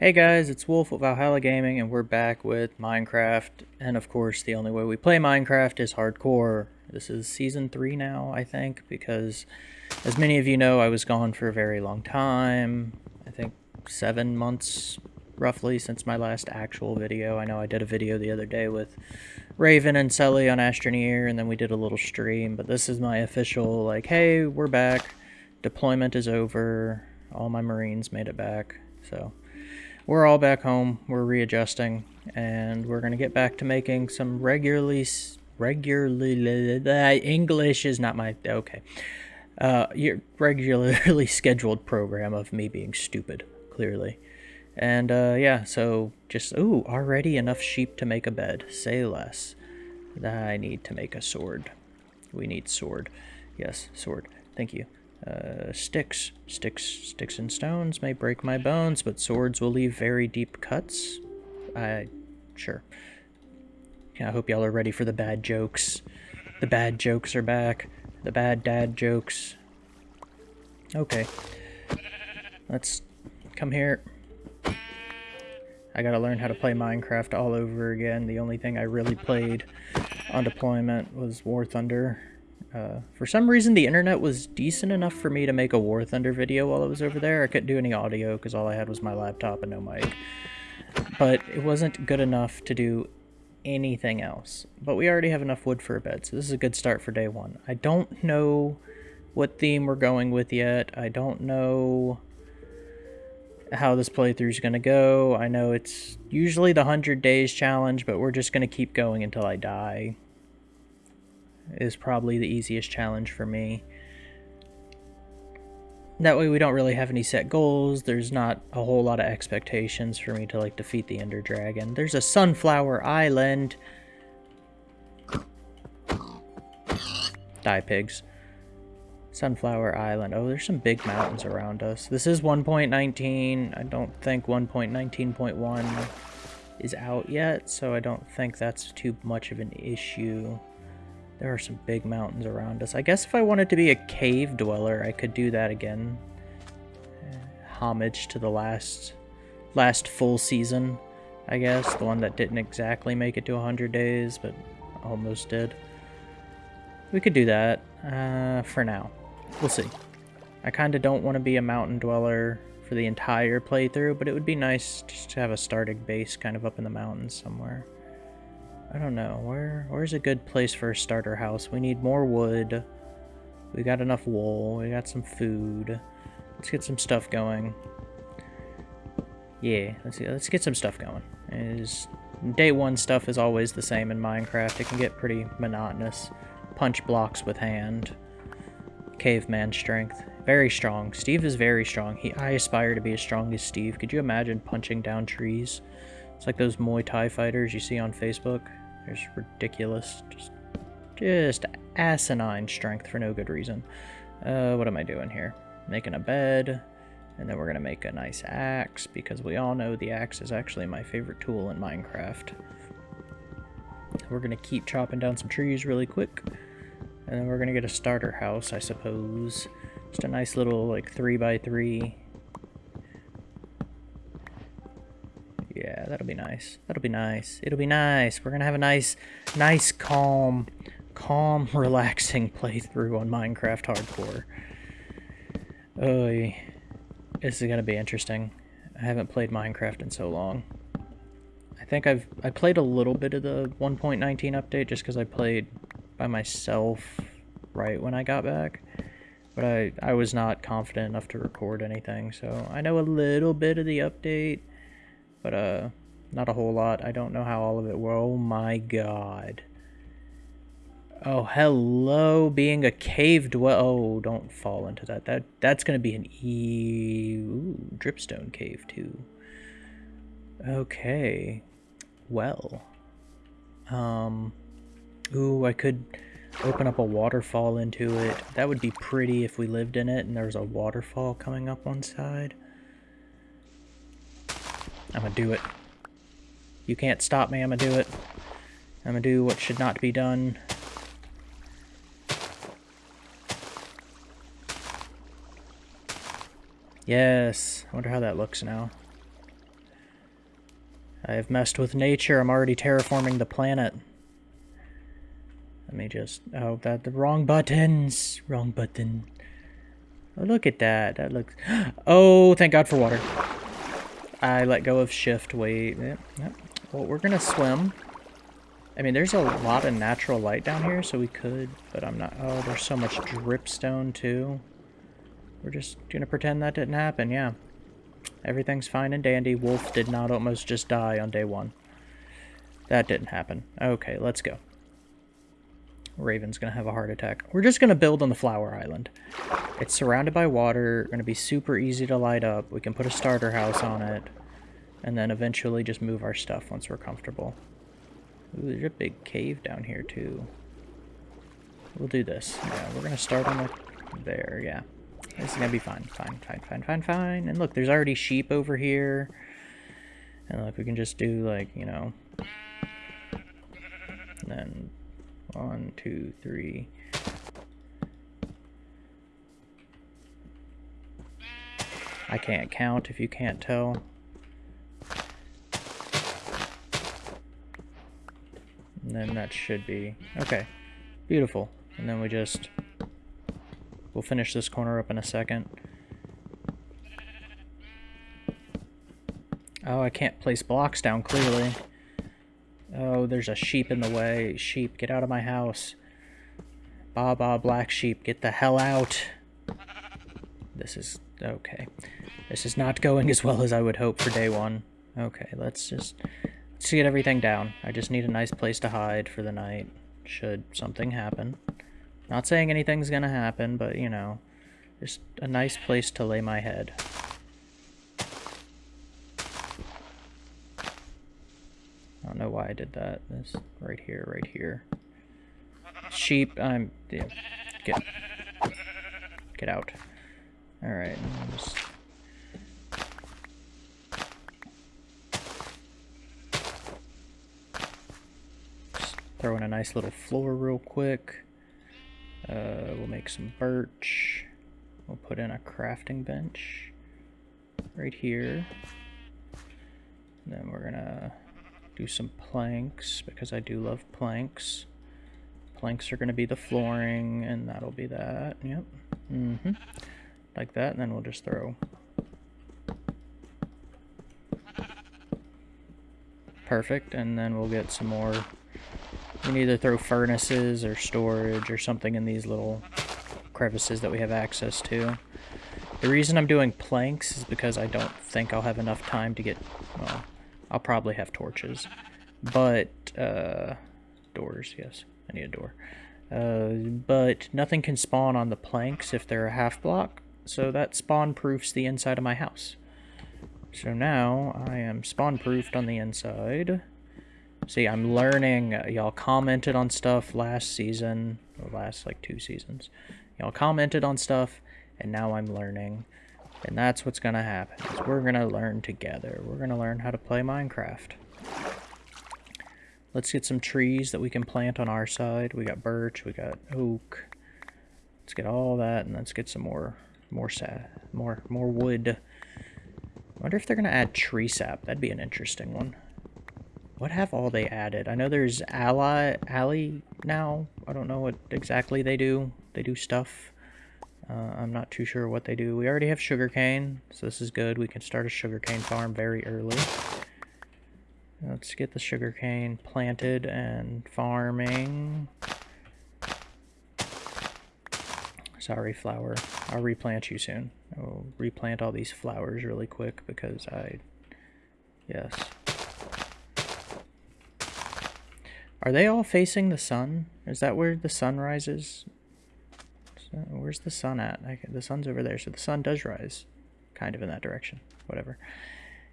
Hey guys, it's Wolf of Valhalla Gaming, and we're back with Minecraft. And of course, the only way we play Minecraft is hardcore. This is season 3 now, I think, because as many of you know, I was gone for a very long time. I think seven months, roughly, since my last actual video. I know I did a video the other day with Raven and Sully on Astroneer, and then we did a little stream, but this is my official, like, hey, we're back. Deployment is over. All my Marines made it back, so we're all back home. We're readjusting, and we're gonna get back to making some regularly, regularly. English is not my okay. Uh, your regularly scheduled program of me being stupid, clearly. And uh, yeah, so just ooh, already enough sheep to make a bed. Say less. I need to make a sword. We need sword. Yes, sword. Thank you. Uh, sticks. Sticks, sticks and stones may break my bones, but swords will leave very deep cuts. I, sure. I hope y'all are ready for the bad jokes. The bad jokes are back. The bad dad jokes. Okay. Let's come here. I gotta learn how to play Minecraft all over again. The only thing I really played on deployment was War Thunder. Uh, for some reason, the internet was decent enough for me to make a War Thunder video while I was over there. I couldn't do any audio because all I had was my laptop and no mic. But it wasn't good enough to do anything else. But we already have enough wood for a bed, so this is a good start for day one. I don't know what theme we're going with yet. I don't know how this playthrough is going to go. I know it's usually the 100 days challenge, but we're just going to keep going until I die is probably the easiest challenge for me. That way we don't really have any set goals. There's not a whole lot of expectations for me to like defeat the Ender Dragon. There's a Sunflower Island. Die pigs. Sunflower Island. Oh, there's some big mountains around us. This is 1.19. I don't think 1.19.1 is out yet, so I don't think that's too much of an issue. There are some big mountains around us. I guess if I wanted to be a cave dweller, I could do that again. Uh, homage to the last last full season, I guess. The one that didn't exactly make it to 100 days, but almost did. We could do that uh, for now. We'll see. I kind of don't want to be a mountain dweller for the entire playthrough, but it would be nice just to have a starting base kind of up in the mountains somewhere. I don't know. Where Where's a good place for a starter house? We need more wood. We got enough wool. We got some food. Let's get some stuff going. Yeah, let's. Let's get some stuff going. Is day one stuff is always the same in Minecraft. It can get pretty monotonous. Punch blocks with hand. Caveman strength. Very strong. Steve is very strong. He I aspire to be as strong as Steve. Could you imagine punching down trees? It's like those Muay Thai fighters you see on Facebook. There's ridiculous, just, just asinine strength for no good reason. Uh, what am I doing here? Making a bed, and then we're gonna make a nice axe, because we all know the axe is actually my favorite tool in Minecraft. We're gonna keep chopping down some trees really quick, and then we're gonna get a starter house, I suppose. Just a nice little, like, 3 by 3 Yeah, that'll be nice. That'll be nice. It'll be nice. We're gonna have a nice, nice, calm, calm, relaxing playthrough on Minecraft Hardcore. Oh, this is gonna be interesting. I haven't played Minecraft in so long. I think I've I played a little bit of the 1.19 update just because I played by myself right when I got back. But I, I was not confident enough to record anything, so I know a little bit of the update but uh, not a whole lot. I don't know how all of it were. Oh my god. Oh, hello, being a cave dwell. Oh, don't fall into that. That That's going to be an E... Ooh, dripstone cave, too. Okay. Well. Um... Ooh, I could open up a waterfall into it. That would be pretty if we lived in it and there's a waterfall coming up one side. I'm gonna do it. You can't stop me, I'm gonna do it. I'm gonna do what should not be done. Yes. I wonder how that looks now. I have messed with nature. I'm already terraforming the planet. Let me just... Oh, that the wrong buttons. Wrong button. Oh, look at that. That looks... Oh, thank God for water. I let go of shift. Wait. Yep, yep. Well, we're going to swim. I mean, there's a lot of natural light down here, so we could, but I'm not... Oh, there's so much dripstone, too. We're just going to pretend that didn't happen, yeah. Everything's fine and dandy. Wolf did not almost just die on day one. That didn't happen. Okay, let's go. Raven's going to have a heart attack. We're just going to build on the flower island. It's surrounded by water, going to be super easy to light up. We can put a starter house on it, and then eventually just move our stuff once we're comfortable. Ooh, there's a big cave down here, too. We'll do this. Yeah, we're going to start on the... There, yeah. This is going to be fine. Fine, fine, fine, fine, fine. And look, there's already sheep over here. And look, we can just do, like, you know... And then one, two, three. I can't count if you can't tell. And then that should be... Okay. Beautiful. And then we just... We'll finish this corner up in a second. Oh, I can't place blocks down, clearly. Oh, there's a sheep in the way. Sheep, get out of my house. Ba ba, black sheep, get the hell out. This is... okay. This is not going as well as I would hope for day one. Okay, let's just... Let's get everything down. I just need a nice place to hide for the night, should something happen. Not saying anything's gonna happen, but, you know, just a nice place to lay my head. I don't know why I did that. This right here, right here. Sheep, I'm yeah, get get out. All right, just throw in a nice little floor real quick. Uh, we'll make some birch. We'll put in a crafting bench right here. And then we're gonna do some planks because I do love planks. Planks are going to be the flooring and that'll be that. Yep. Mm hmm Like that and then we'll just throw Perfect, and then we'll get some more. We can either throw furnaces or storage or something in these little crevices that we have access to. The reason I'm doing planks is because I don't think I'll have enough time to get, well, I'll probably have torches. But, uh, doors, yes. I need a door. Uh, but nothing can spawn on the planks if they're a half block, so that spawn proofs the inside of my house. So now I am spawn proofed on the inside. See, I'm learning. Y'all commented on stuff last season, or last like two seasons. Y'all commented on stuff, and now I'm learning. And that's what's going to happen. we're going to learn together. We're going to learn how to play Minecraft. Let's get some trees that we can plant on our side. We got birch, we got oak. Let's get all that, and let's get some more, more sap, more, more wood. I wonder if they're going to add tree sap. That'd be an interesting one. What have all they added? I know there's ally, alley now. I don't know what exactly they do. They do stuff. Uh, I'm not too sure what they do. We already have sugarcane, so this is good. We can start a sugarcane farm very early. Let's get the sugarcane planted and farming. Sorry, flower. I'll replant you soon. I'll replant all these flowers really quick because I... Yes. Are they all facing the sun? Is that where the sun rises? Where's the sun at? I, the sun's over there, so the sun does rise. Kind of in that direction. Whatever.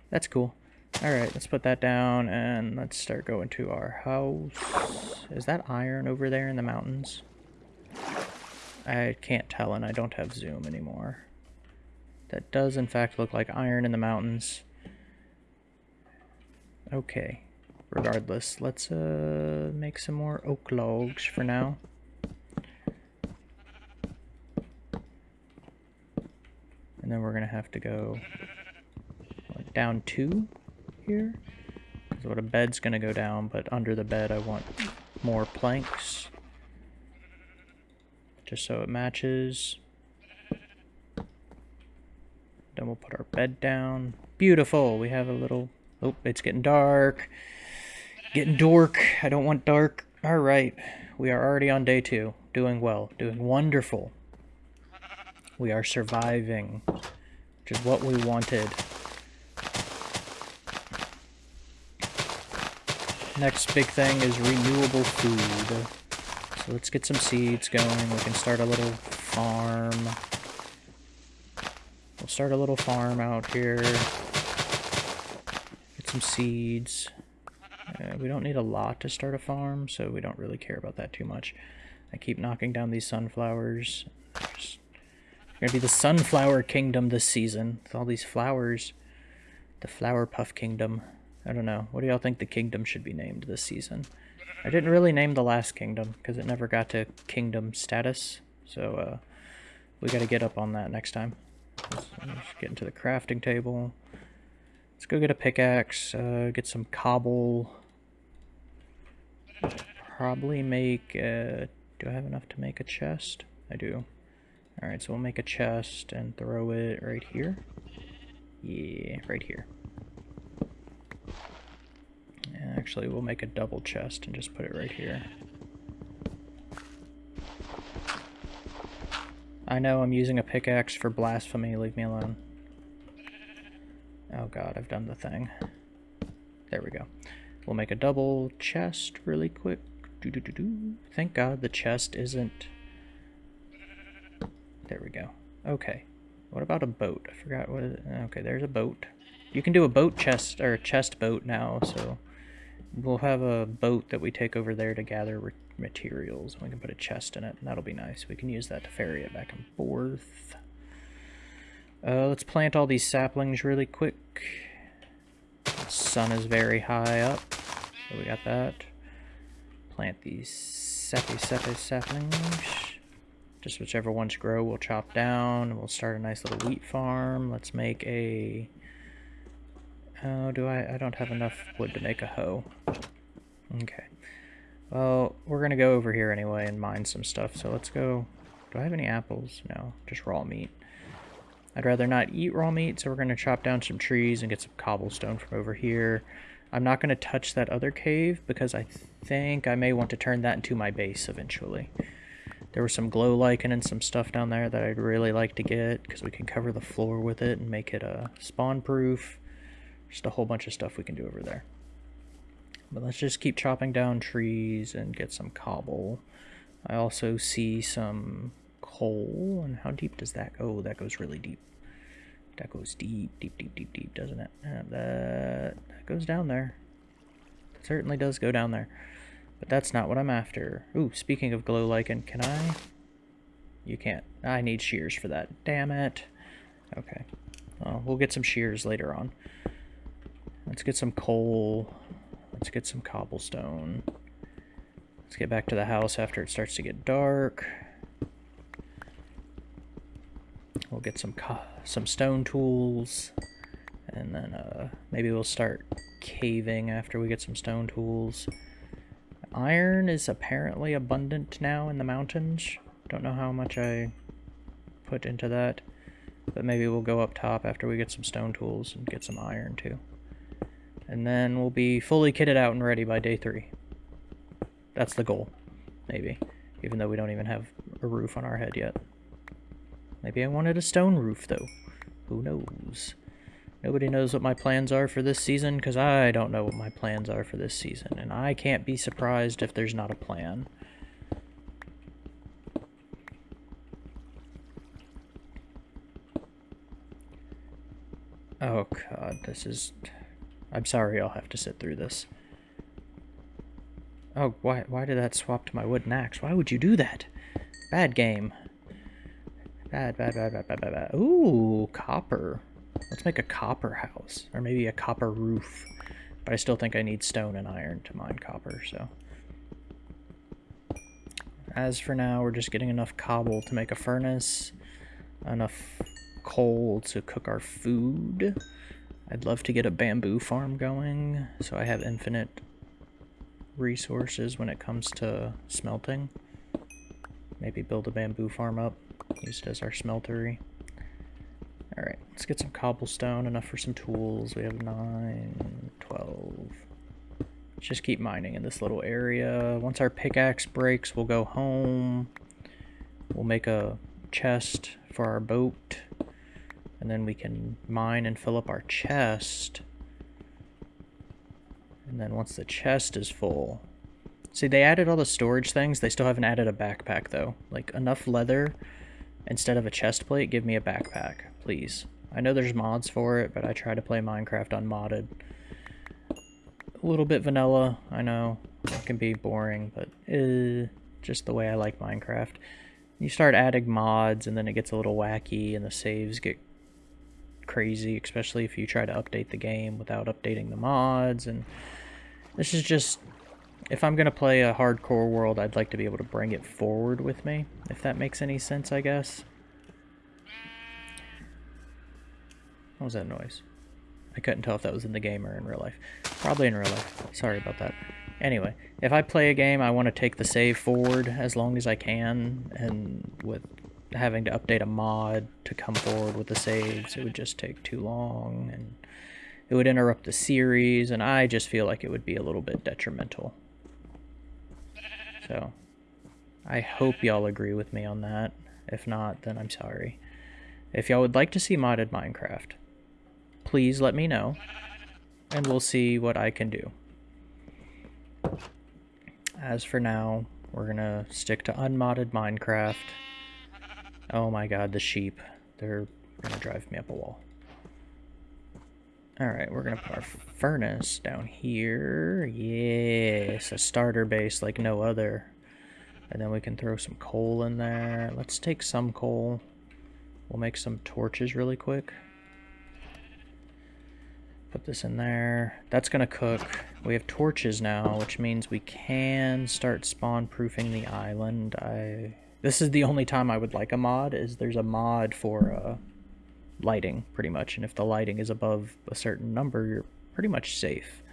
That's cool. Alright, let's put that down, and let's start going to our house. Is that iron over there in the mountains? I can't tell, and I don't have zoom anymore. That does, in fact, look like iron in the mountains. Okay. Regardless, let's uh, make some more oak logs for now. And then we're going to have to go down two here. So the bed's going to go down, but under the bed I want more planks. Just so it matches. Then we'll put our bed down. Beautiful. We have a little... Oh, it's getting dark. Getting dork. I don't want dark. All right. We are already on day two. Doing well. Doing wonderful. We are surviving. Which is what we wanted. Next big thing is renewable food. So let's get some seeds going. We can start a little farm. We'll start a little farm out here. Get some seeds. Uh, we don't need a lot to start a farm, so we don't really care about that too much. I keep knocking down these sunflowers. Gonna be the sunflower kingdom this season with all these flowers. The flower puff kingdom. I don't know. What do y'all think the kingdom should be named this season? I didn't really name the last kingdom because it never got to kingdom status. So uh, we got to get up on that next time. Let's, let's get into the crafting table. Let's go get a pickaxe, uh, get some cobble. Probably make, uh, do I have enough to make a chest? I do. Alright, so we'll make a chest and throw it right here. Yeah, right here. Actually, we'll make a double chest and just put it right here. I know I'm using a pickaxe for blasphemy, leave me alone. Oh god, I've done the thing. There we go. We'll make a double chest really quick. Doo -doo -doo Thank god the chest isn't... There we go. Okay. What about a boat? I forgot what... Okay, there's a boat. You can do a boat chest, or a chest boat now, so... We'll have a boat that we take over there to gather materials. We can put a chest in it, and that'll be nice. We can use that to ferry it back and forth. Uh, let's plant all these saplings really quick. Sun is very high up, so we got that. Plant these sappy sappy saplings. Just whichever ones grow, we'll chop down. We'll start a nice little wheat farm. Let's make a Oh, do I? I don't have enough wood to make a hoe. Okay. Well, we're going to go over here anyway and mine some stuff, so let's go... Do I have any apples? No, just raw meat. I'd rather not eat raw meat, so we're going to chop down some trees and get some cobblestone from over here. I'm not going to touch that other cave because I think I may want to turn that into my base eventually. There was some glow lichen and some stuff down there that I'd really like to get because we can cover the floor with it and make it a uh, spawn proof. Just a whole bunch of stuff we can do over there. But let's just keep chopping down trees and get some cobble. I also see some coal. And how deep does that go? Oh, that goes really deep. That goes deep, deep, deep, deep, deep, doesn't it? And that, that goes down there. It certainly does go down there. But that's not what I'm after. Ooh, speaking of glow lichen, can I? You can't. I need shears for that. Damn it. Okay. Well, we'll get some shears later on. Let's get some coal. Let's get some cobblestone. Let's get back to the house after it starts to get dark. We'll get some some stone tools. And then uh, maybe we'll start caving after we get some stone tools. Iron is apparently abundant now in the mountains. Don't know how much I put into that. But maybe we'll go up top after we get some stone tools and get some iron too. And then we'll be fully kitted out and ready by day three. That's the goal, maybe. Even though we don't even have a roof on our head yet. Maybe I wanted a stone roof, though. Who knows? Nobody knows what my plans are for this season, because I don't know what my plans are for this season. And I can't be surprised if there's not a plan. Oh god, this is... I'm sorry I'll have to sit through this. Oh, why, why did that swap to my wooden axe? Why would you do that? Bad game. Bad, bad, bad, bad, bad, bad, bad. Ooh, copper. Let's make a copper house. Or maybe a copper roof. But I still think I need stone and iron to mine copper, so... As for now, we're just getting enough cobble to make a furnace. Enough coal to cook our food. I'd love to get a bamboo farm going so I have infinite resources when it comes to smelting. Maybe build a bamboo farm up, used as our smeltery. Alright, let's get some cobblestone, enough for some tools. We have 9, 12. Let's just keep mining in this little area. Once our pickaxe breaks, we'll go home. We'll make a chest for our boat. And then we can mine and fill up our chest. And then once the chest is full... See, they added all the storage things. They still haven't added a backpack, though. Like, enough leather instead of a chest plate, give me a backpack, please. I know there's mods for it, but I try to play Minecraft unmodded. A little bit vanilla, I know. It can be boring, but uh, just the way I like Minecraft. You start adding mods, and then it gets a little wacky, and the saves get crazy, especially if you try to update the game without updating the mods, and this is just... If I'm going to play a hardcore world, I'd like to be able to bring it forward with me, if that makes any sense, I guess. What was that noise? I couldn't tell if that was in the game or in real life. Probably in real life. Sorry about that. Anyway, if I play a game, I want to take the save forward as long as I can, and with having to update a mod to come forward with the saves, it would just take too long, and it would interrupt the series, and I just feel like it would be a little bit detrimental. So, I hope y'all agree with me on that. If not, then I'm sorry. If y'all would like to see modded Minecraft, please let me know, and we'll see what I can do. As for now, we're gonna stick to unmodded Minecraft. Oh my god, the sheep. They're gonna drive me up a wall. Alright, we're gonna put our furnace down here. Yes, a starter base like no other. And then we can throw some coal in there. Let's take some coal. We'll make some torches really quick. Put this in there. That's gonna cook. We have torches now, which means we can start spawn proofing the island. I this is the only time I would like a mod, is there's a mod for uh, lighting, pretty much. And if the lighting is above a certain number, you're pretty much safe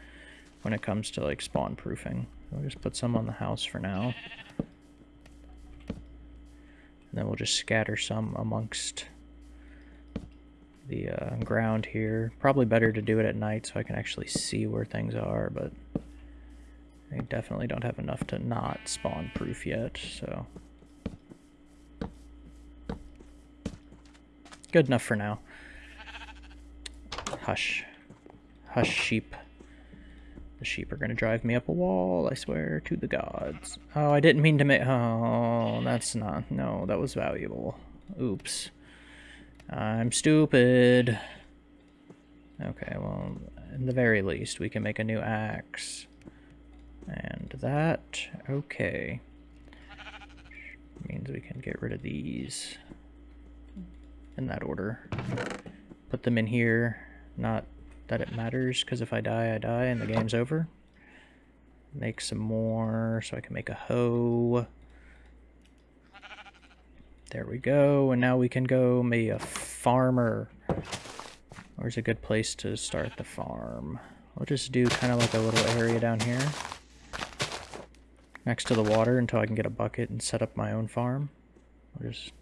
when it comes to like spawn proofing. We'll just put some on the house for now. And then we'll just scatter some amongst the uh, ground here. Probably better to do it at night so I can actually see where things are, but I definitely don't have enough to not spawn proof yet, so... Good enough for now. Hush. Hush, sheep. The sheep are gonna drive me up a wall, I swear to the gods. Oh, I didn't mean to make- oh, that's not- no, that was valuable. Oops. I'm stupid. Okay, well, in the very least, we can make a new axe. And that, okay. Means we can get rid of these in that order. Put them in here, not that it matters, because if I die, I die and the game's over. Make some more so I can make a hoe. There we go, and now we can go maybe a farmer. Where's a good place to start the farm? We'll just do kind of like a little area down here. Next to the water until I can get a bucket and set up my own farm. We'll just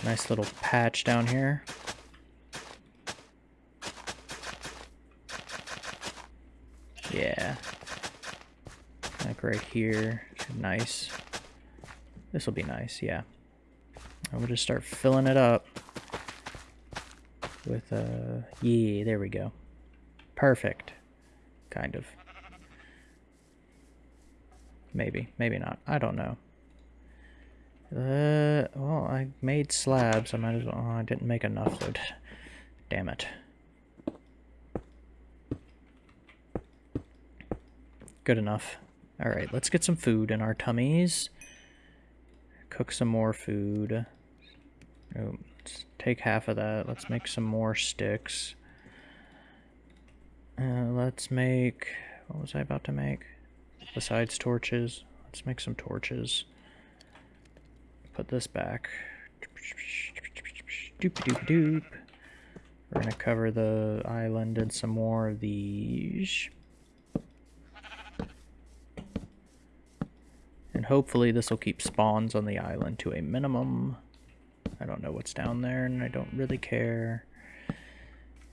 a nice little patch down here. Yeah. Like right here. Nice. This will be nice, yeah. We'll just start filling it up with, uh, yeah, there we go. Perfect. Kind of. Maybe, maybe not. I don't know. Uh, well, I made slabs. I might as well. Oh, I didn't make enough, though. Damn it. Good enough. Alright, let's get some food in our tummies. Cook some more food. Oh, let's take half of that. Let's make some more sticks. Uh, let's make... What was I about to make? Besides torches. Let's make some torches put this back. Doop doop doop. We're to cover the island in some more of these. And hopefully this will keep spawns on the island to a minimum. I don't know what's down there, and I don't really care.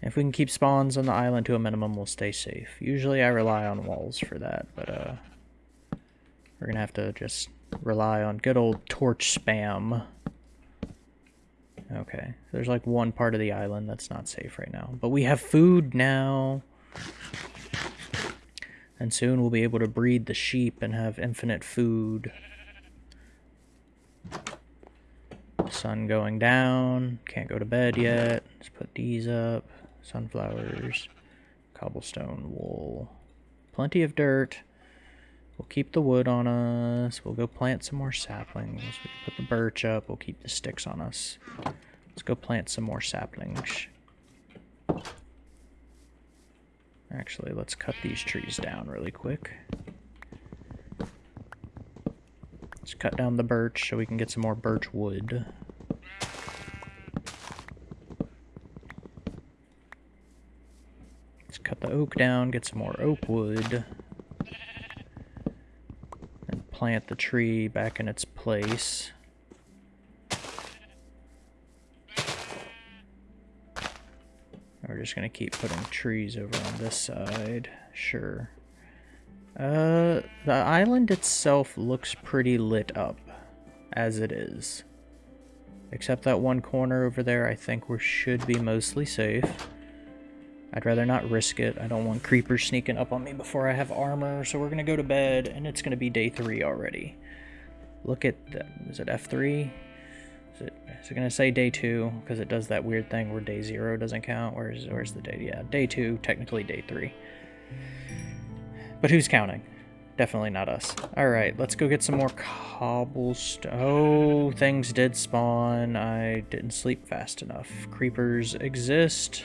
If we can keep spawns on the island to a minimum, we'll stay safe. Usually I rely on walls for that, but uh, we're going to have to just rely on good old torch spam. Okay, there's like one part of the island that's not safe right now. But we have food now. And soon we'll be able to breed the sheep and have infinite food. Sun going down. Can't go to bed yet. Let's put these up. Sunflowers. Cobblestone wool. Plenty of dirt. We'll keep the wood on us. We'll go plant some more saplings. We can put the birch up. We'll keep the sticks on us. Let's go plant some more saplings. Actually, let's cut these trees down really quick. Let's cut down the birch so we can get some more birch wood. Let's cut the oak down, get some more oak wood. And plant the tree back in its place. We're just gonna keep putting trees over on this side. Sure. Uh, the island itself looks pretty lit up, as it is. Except that one corner over there, I think we should be mostly safe. I'd rather not risk it. I don't want creepers sneaking up on me before I have armor, so we're gonna go to bed, and it's gonna be day three already. Look at the, is it F3? Is it, is it gonna say day two? Because it does that weird thing where day zero doesn't count. Where's, where's the day? Yeah, day two, technically day three. But who's counting? Definitely not us. Alright, let's go get some more cobblestone. Oh, things did spawn. I didn't sleep fast enough. Creepers exist.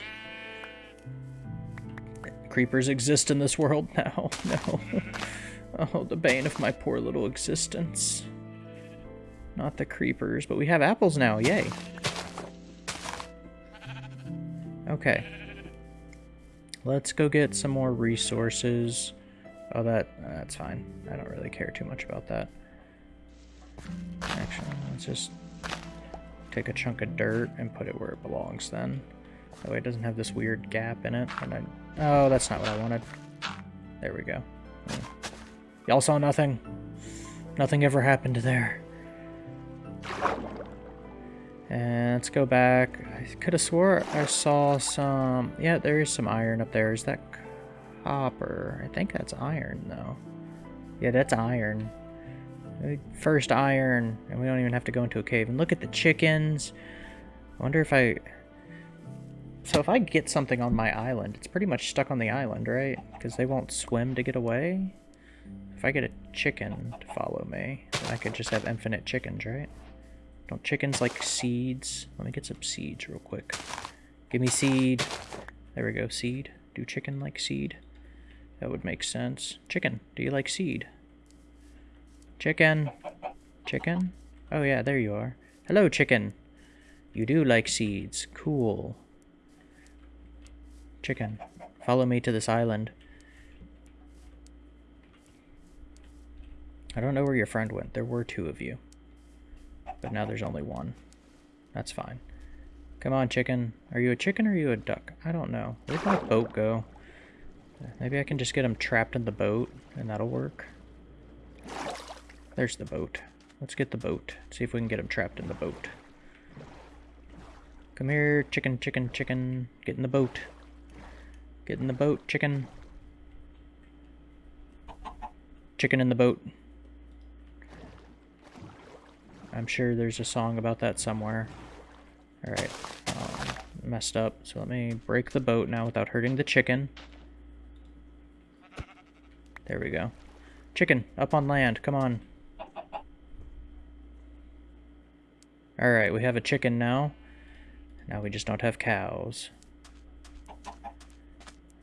Creepers exist in this world now. No. Oh, the bane of my poor little existence. Not the creepers, but we have apples now. Yay. Okay. Let's go get some more resources. Oh, uh, that that's fine. I don't really care too much about that. Actually, let's just take a chunk of dirt and put it where it belongs then. That way it doesn't have this weird gap in it. And I, oh, that's not what I wanted. There we go. Hmm. Y'all saw nothing? Nothing ever happened there. And let's go back. I could have swore I saw some... Yeah, there is some iron up there. Is that copper? I think that's iron, though. Yeah, that's iron. Uh, first iron, and we don't even have to go into a cave. And look at the chickens. I wonder if I... So if I get something on my island, it's pretty much stuck on the island, right? Because they won't swim to get away? If I get a chicken to follow me, I could just have infinite chickens, right? Don't chickens like seeds? Let me get some seeds real quick. Give me seed. There we go, seed. Do chicken like seed? That would make sense. Chicken, do you like seed? Chicken. Chicken? Oh yeah, there you are. Hello, chicken. You do like seeds. Cool. Chicken, follow me to this island. I don't know where your friend went. There were two of you. But now there's only one. That's fine. Come on, chicken. Are you a chicken or are you a duck? I don't know. Where'd my boat go? Maybe I can just get him trapped in the boat, and that'll work. There's the boat. Let's get the boat. See if we can get him trapped in the boat. Come here, chicken, chicken, chicken. Get in the boat. Get in the boat, chicken. Chicken in the boat. I'm sure there's a song about that somewhere. Alright, um, messed up. So let me break the boat now without hurting the chicken. There we go. Chicken, up on land, come on. Alright, we have a chicken now. Now we just don't have cows.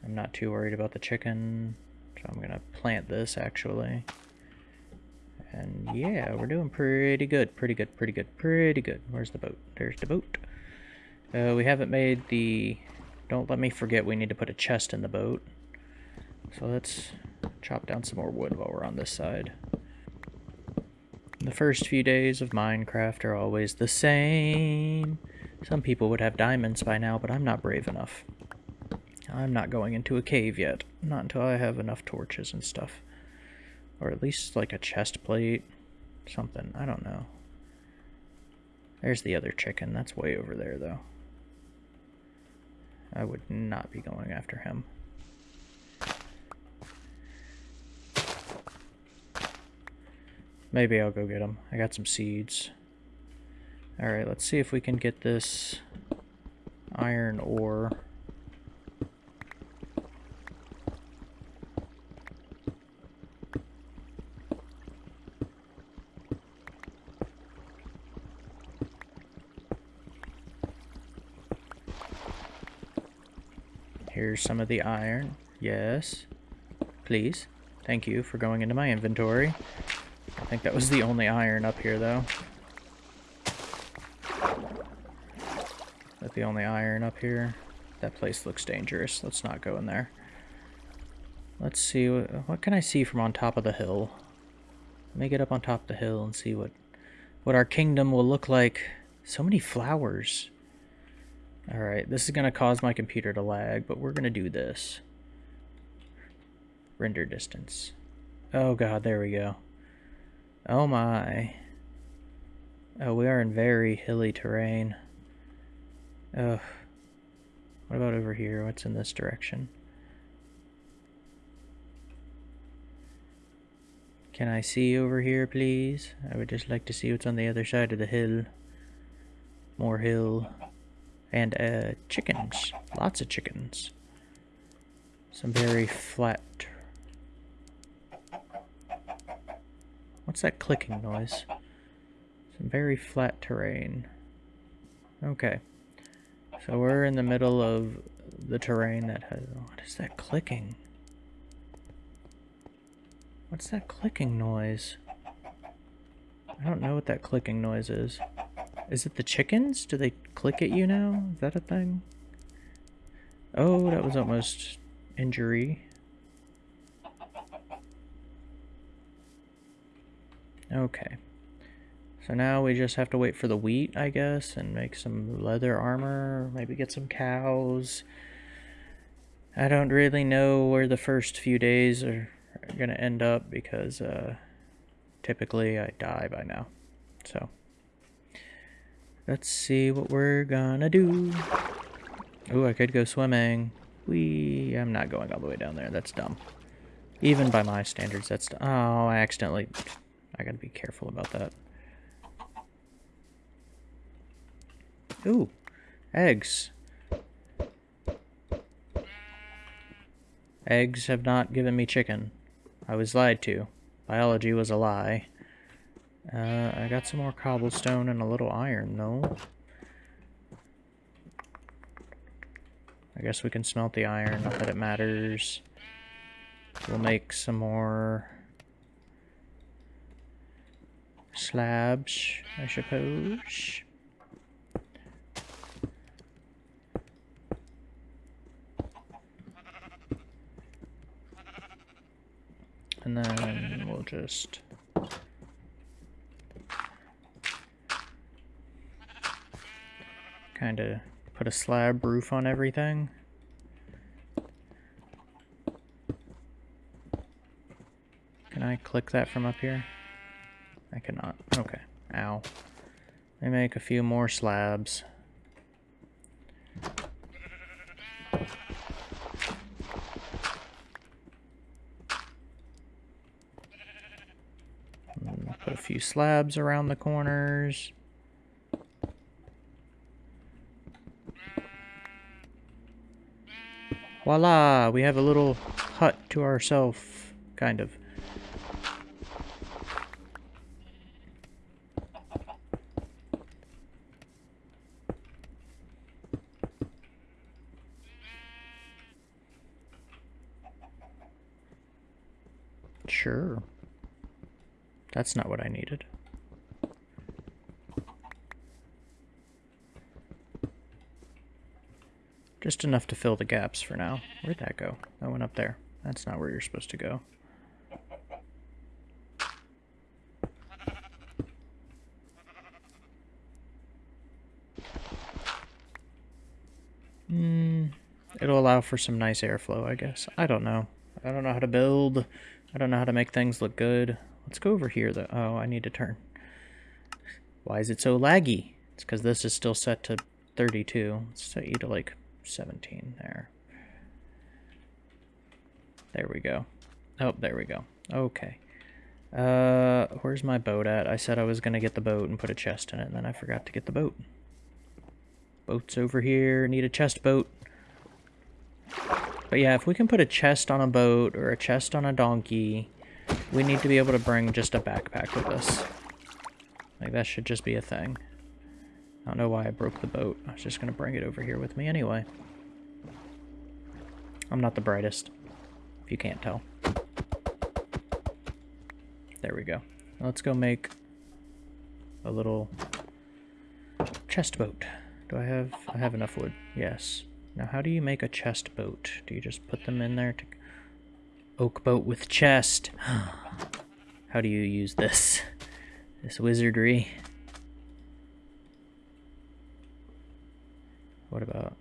I'm not too worried about the chicken, so I'm gonna plant this actually. And yeah, we're doing pretty good, pretty good, pretty good, pretty good. Where's the boat? There's the boat. Uh, we haven't made the Don't let me forget we need to put a chest in the boat. So let's chop down some more wood while we're on this side. The first few days of Minecraft are always the same. Some people would have diamonds by now, but I'm not brave enough. I'm not going into a cave yet. Not until I have enough torches and stuff. Or at least like a chest plate. Something. I don't know. There's the other chicken. That's way over there, though. I would not be going after him. Maybe I'll go get them. I got some seeds. Alright, let's see if we can get this iron ore. Here's some of the iron. Yes. Please. Thank you for going into my inventory. I think that was the only iron up here, though. That the only iron up here? That place looks dangerous. Let's not go in there. Let's see, what, what can I see from on top of the hill? Let me get up on top of the hill and see what, what our kingdom will look like. So many flowers. Alright, this is going to cause my computer to lag, but we're going to do this. Render distance. Oh god, there we go. Oh my. Oh, we are in very hilly terrain. Ugh. What about over here? What's in this direction? Can I see over here, please? I would just like to see what's on the other side of the hill. More hill. And, uh, chickens. Lots of chickens. Some very flat What's that clicking noise? Some very flat terrain. Okay. So we're in the middle of the terrain that has... What is that clicking? What's that clicking noise? I don't know what that clicking noise is. Is it the chickens? Do they click at you now? Is that a thing? Oh, that was almost injury. Okay. So now we just have to wait for the wheat, I guess, and make some leather armor, maybe get some cows. I don't really know where the first few days are going to end up because uh, typically I die by now. So let's see what we're gonna do. Oh, I could go swimming. We, I'm not going all the way down there. That's dumb. Even by my standards, that's... Oh, I accidentally I gotta be careful about that. Ooh, eggs. Eggs have not given me chicken. I was lied to. Biology was a lie. Uh, I got some more cobblestone and a little iron, though. I guess we can smelt the iron, not that it matters. We'll make some more slabs, I suppose. And then we'll just kind of put a slab roof on everything. Can I click that from up here? I cannot. Okay. Ow. Let me make a few more slabs. Put a few slabs around the corners. Voila! We have a little hut to ourselves, kind of. Sure. That's not what I needed. Just enough to fill the gaps for now. Where'd that go? That went up there. That's not where you're supposed to go. Hmm. It'll allow for some nice airflow, I guess. I don't know. I don't know how to build. I don't know how to make things look good. Let's go over here, though. Oh, I need to turn. Why is it so laggy? It's because this is still set to 32. Let's set you to, like, 17 there. There we go. Oh, there we go. Okay. Uh, where's my boat at? I said I was going to get the boat and put a chest in it, and then I forgot to get the boat. Boat's over here. Need a chest boat. But yeah, if we can put a chest on a boat or a chest on a donkey, we need to be able to bring just a backpack with us. Like, that should just be a thing. I don't know why I broke the boat. I was just going to bring it over here with me anyway. I'm not the brightest, if you can't tell. There we go. Let's go make a little chest boat. Do I have... I have enough wood. Yes. Now, how do you make a chest boat? Do you just put them in there to... Oak boat with chest. how do you use this? This wizardry. What about...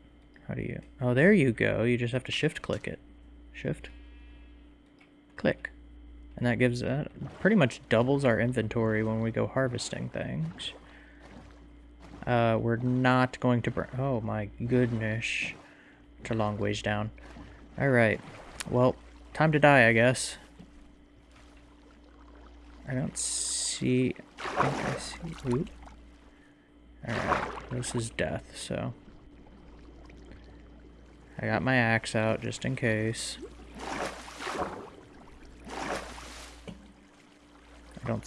How do you... Oh, there you go. You just have to shift click it. Shift. Click. And that gives... Uh, pretty much doubles our inventory when we go harvesting things. Uh, we're not going to burn... Oh my goodness. A long ways down. Alright. Well, time to die, I guess. I don't see... I think I see... Oop. Alright. This is death, so... I got my axe out just in case. I don't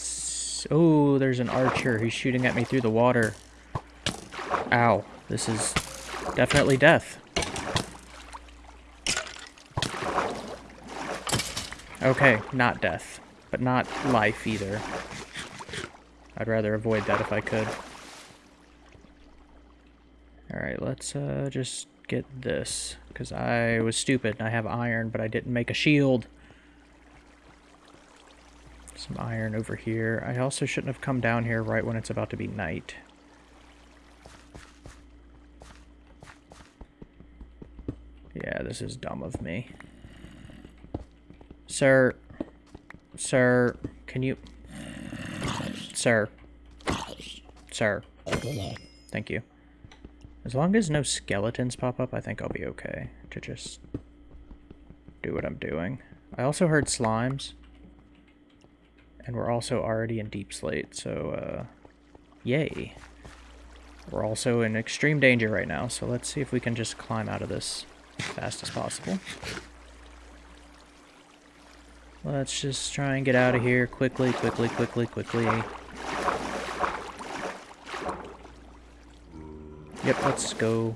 Oh, there's an archer. He's shooting at me through the water. Ow. This is definitely death. Okay, not death. But not life either. I'd rather avoid that if I could. Alright, let's uh, just get this. Because I was stupid and I have iron, but I didn't make a shield. Some iron over here. I also shouldn't have come down here right when it's about to be night. Yeah, this is dumb of me. Sir. Sir. Can you... Sir. Sir. Thank you. As long as no skeletons pop up, I think I'll be okay to just do what I'm doing. I also heard slimes. And we're also already in deep slate, so, uh, yay. We're also in extreme danger right now, so let's see if we can just climb out of this as fast as possible. Let's just try and get out of here quickly, quickly, quickly, quickly. Yep, let's go.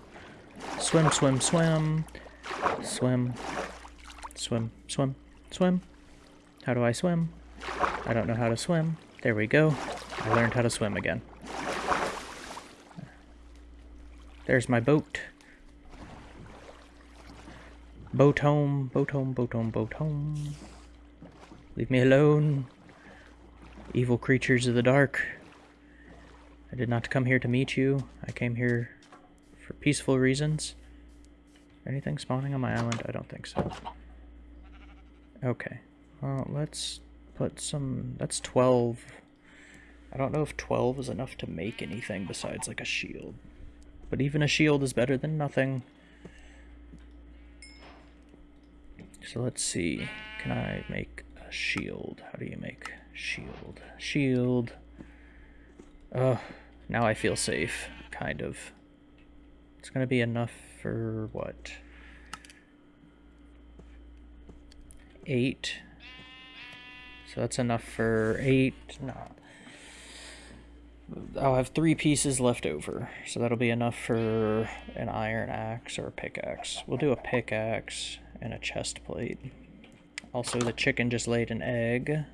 Swim, swim, swim. Swim. Swim, swim, swim. How do I swim? I don't know how to swim. There we go. I learned how to swim again. There's my boat. Boat home, boat home, boat home, boat home. Leave me alone. Evil creatures of the dark. I did not come here to meet you. I came here for peaceful reasons. Anything spawning on my island? I don't think so. Okay. Well, let's put some... That's 12. I don't know if 12 is enough to make anything besides like a shield. But even a shield is better than nothing. So let's see. Can I make shield? How do you make shield? Shield. Oh, now I feel safe, kind of. It's going to be enough for what? Eight. So that's enough for eight. No. I'll have three pieces left over. So that'll be enough for an iron axe or a pickaxe. We'll do a pickaxe and a chest plate. Also, the chicken just laid an egg.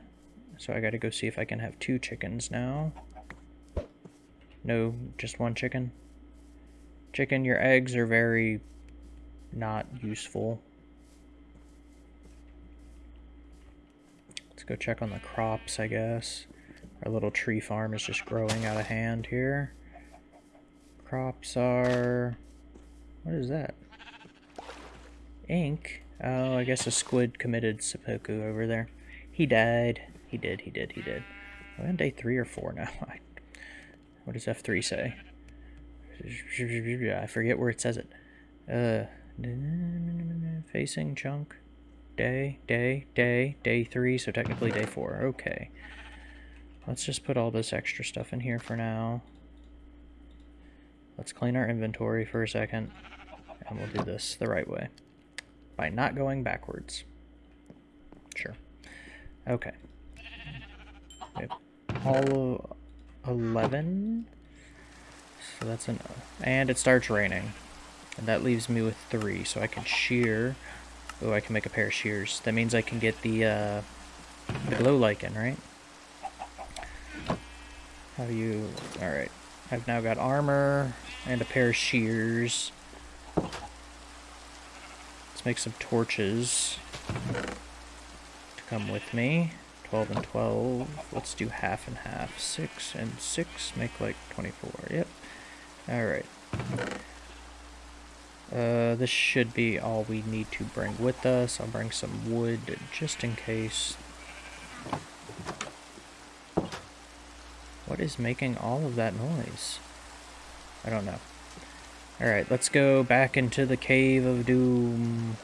So I gotta go see if I can have two chickens now. No, just one chicken. Chicken, your eggs are very not useful. Let's go check on the crops, I guess. Our little tree farm is just growing out of hand here. Crops are... What is that? Ink? Oh, I guess a squid committed seppuku over there. He died. He did, he did, he did. We're on day three or four now. what does F3 say? I forget where it says it. Uh, facing chunk. Day, day, day, day three, so technically day four. Okay. Let's just put all this extra stuff in here for now. Let's clean our inventory for a second, and we'll do this the right way by not going backwards. Sure. Okay. all 11. So that's an... And it starts raining. And that leaves me with three, so I can shear. Oh, I can make a pair of shears. That means I can get the, uh, the glow lichen, right? How do you... Alright. I've now got armor and a pair of shears make some torches to come with me. 12 and 12. Let's do half and half. 6 and 6 make like 24. Yep. Alright. Uh, this should be all we need to bring with us. I'll bring some wood just in case. What is making all of that noise? I don't know. Alright, let's go back into the Cave of Doom.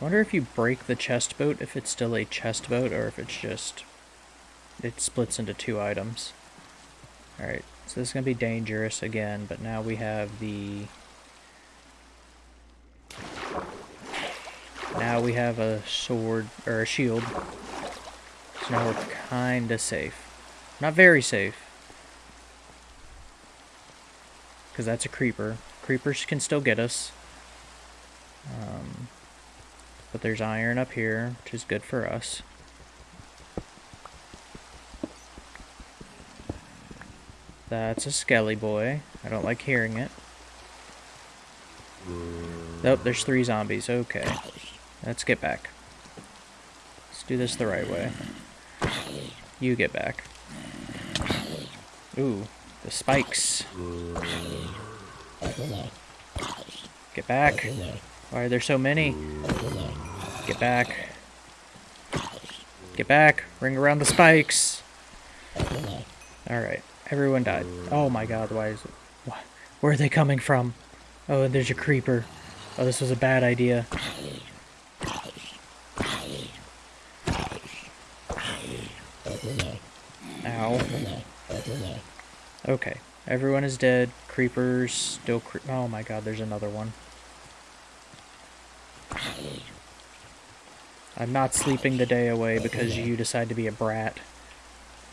Wonder if you break the chest boat, if it's still a chest boat, or if it's just... It splits into two items. Alright, so this is going to be dangerous again, but now we have the... Now we have a sword, or a shield. So now we're kinda safe. Not very safe. Because that's a creeper. Creepers can still get us. Um, but there's iron up here, which is good for us. That's a skelly boy. I don't like hearing it. Nope, there's three zombies. Okay. Let's get back. Let's do this the right way. You get back. Ooh, the spikes. Get back. Why are there so many? Get back. Get back. Ring around the spikes. Alright. Everyone died. Oh my god, why is it... Where are they coming from? Oh, there's a creeper. Oh, this was a bad idea. Ow. Okay. Everyone is dead. Creepers still cre Oh my god, there's another one. I'm not sleeping the day away because you decide to be a brat.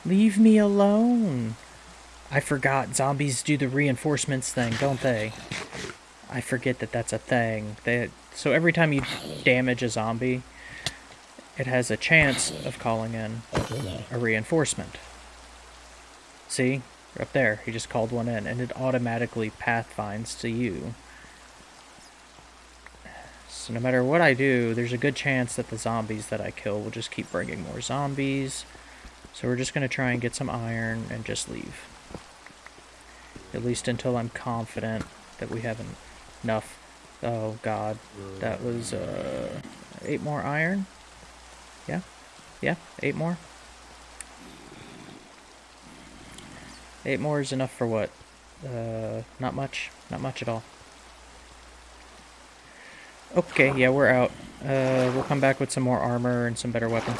Leave me alone. I forgot zombies do the reinforcements thing, don't they? I forget that that's a thing. They, so every time you damage a zombie, it has a chance of calling in a reinforcement. See? Up there, he just called one in, and it automatically pathfinds to you. So no matter what I do, there's a good chance that the zombies that I kill will just keep bringing more zombies. So we're just going to try and get some iron and just leave. At least until I'm confident that we have enough. Oh god, that was uh, eight more iron? Yeah? Yeah, eight more? Eight more is enough for what? Uh, not much. Not much at all. Okay, yeah, we're out. Uh, we'll come back with some more armor and some better weapons.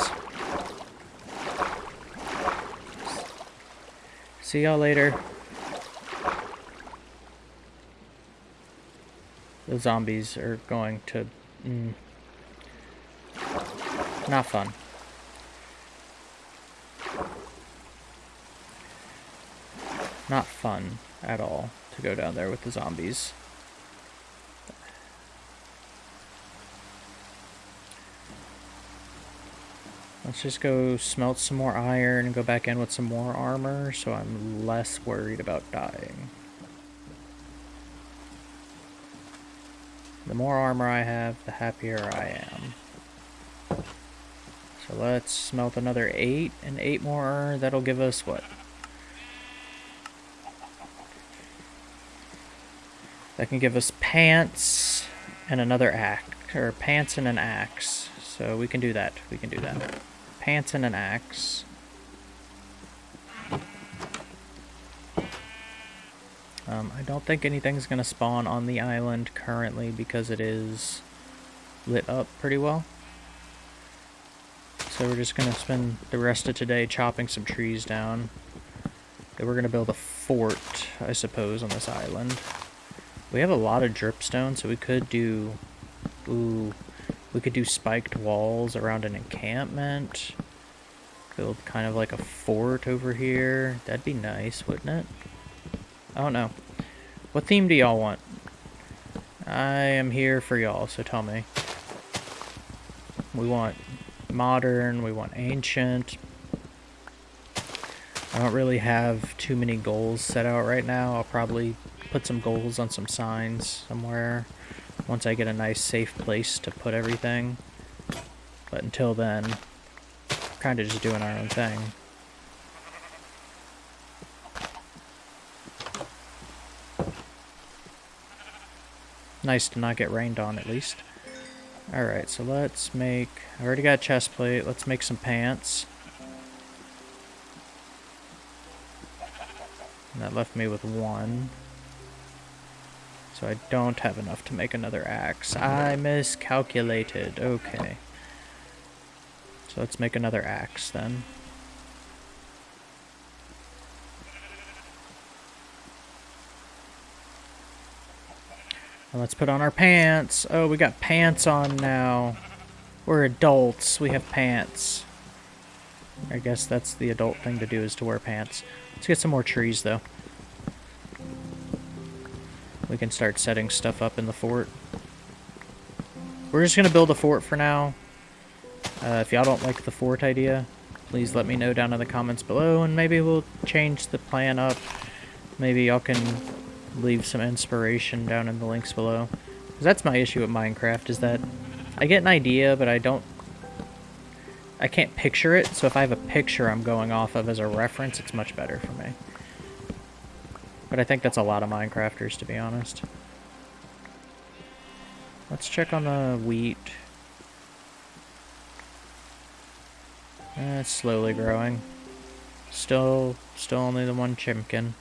See y'all later. The zombies are going to... Mm, not fun. not fun at all to go down there with the zombies. Let's just go smelt some more iron, go back in with some more armor, so I'm less worried about dying. The more armor I have, the happier I am. So let's smelt another eight, and eight more, that'll give us, what, That can give us pants and another axe. Or pants and an axe. So we can do that. We can do that. Pants and an axe. Um, I don't think anything's going to spawn on the island currently because it is lit up pretty well. So we're just going to spend the rest of today chopping some trees down. Then we're going to build a fort, I suppose, on this island. We have a lot of dripstone, so we could do... Ooh, we could do spiked walls around an encampment. Build kind of like a fort over here. That'd be nice, wouldn't it? I don't know. What theme do y'all want? I am here for y'all, so tell me. We want modern, we want ancient. I don't really have too many goals set out right now. I'll probably put some goals on some signs somewhere once I get a nice safe place to put everything. But until then, kind of just doing our own thing. Nice to not get rained on, at least. Alright, so let's make... I already got a chest plate. Let's make some pants. And that left me with one. So I don't have enough to make another axe. I miscalculated. Okay. So let's make another axe then. And let's put on our pants. Oh, we got pants on now. We're adults. We have pants. I guess that's the adult thing to do is to wear pants. Let's get some more trees, though. We can start setting stuff up in the fort. We're just going to build a fort for now. Uh, if y'all don't like the fort idea, please let me know down in the comments below, and maybe we'll change the plan up. Maybe y'all can leave some inspiration down in the links below. Cause that's my issue with Minecraft, is that I get an idea, but I don't... I can't picture it, so if I have a picture I'm going off of as a reference, it's much better for me. But I think that's a lot of Minecrafters, to be honest. Let's check on the wheat. Eh, it's slowly growing. Still, still only the one chimkin.